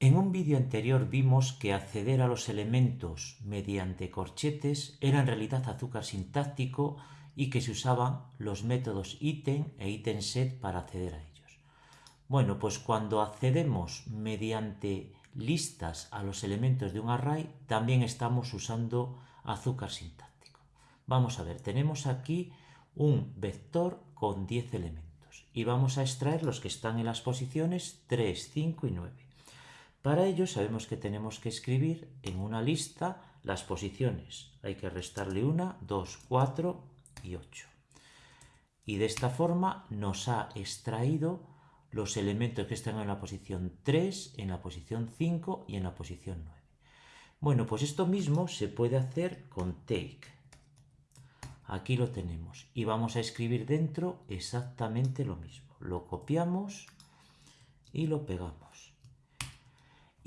En un vídeo anterior vimos que acceder a los elementos mediante corchetes era en realidad azúcar sintáctico y que se usaban los métodos item e item set para acceder a ellos. Bueno, pues cuando accedemos mediante listas a los elementos de un array, también estamos usando azúcar sintáctico. Vamos a ver, tenemos aquí un vector con 10 elementos y vamos a extraer los que están en las posiciones 3, 5 y 9. Para ello sabemos que tenemos que escribir en una lista las posiciones. Hay que restarle 1, 2, 4 y 8. Y de esta forma nos ha extraído los elementos que están en la posición 3, en la posición 5 y en la posición 9. Bueno, pues esto mismo se puede hacer con take. Aquí lo tenemos y vamos a escribir dentro exactamente lo mismo. Lo copiamos y lo pegamos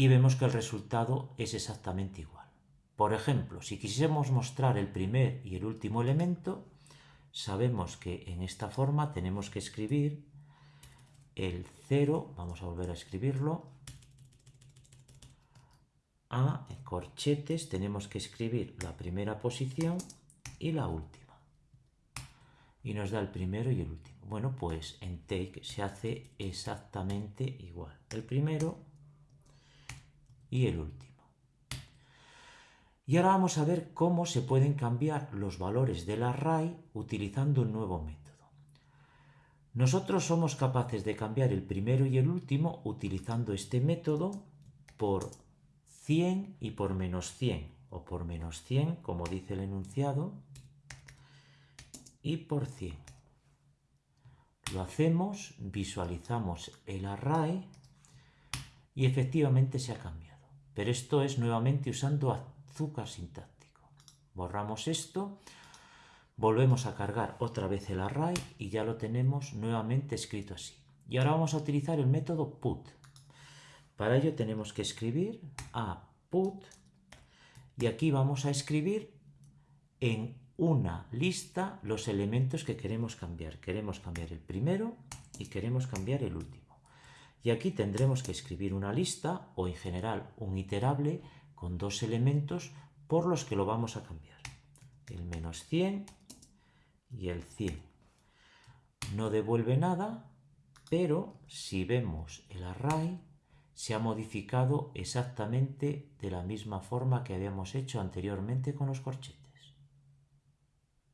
y vemos que el resultado es exactamente igual. Por ejemplo, si quisiésemos mostrar el primer y el último elemento, sabemos que en esta forma tenemos que escribir el 0, vamos a volver a escribirlo, a corchetes tenemos que escribir la primera posición y la última. Y nos da el primero y el último. Bueno, pues en take se hace exactamente igual. El primero y el último. Y ahora vamos a ver cómo se pueden cambiar los valores del array utilizando un nuevo método. Nosotros somos capaces de cambiar el primero y el último utilizando este método por 100 y por menos 100, o por menos 100, como dice el enunciado, y por 100. Lo hacemos, visualizamos el array y efectivamente se ha cambiado. Pero esto es nuevamente usando azúcar sintáctico. Borramos esto, volvemos a cargar otra vez el array y ya lo tenemos nuevamente escrito así. Y ahora vamos a utilizar el método put. Para ello tenemos que escribir a put y aquí vamos a escribir en una lista los elementos que queremos cambiar. Queremos cambiar el primero y queremos cambiar el último. Y aquí tendremos que escribir una lista o en general un iterable con dos elementos por los que lo vamos a cambiar. El menos 100 y el 100. No devuelve nada, pero si vemos el array, se ha modificado exactamente de la misma forma que habíamos hecho anteriormente con los corchetes.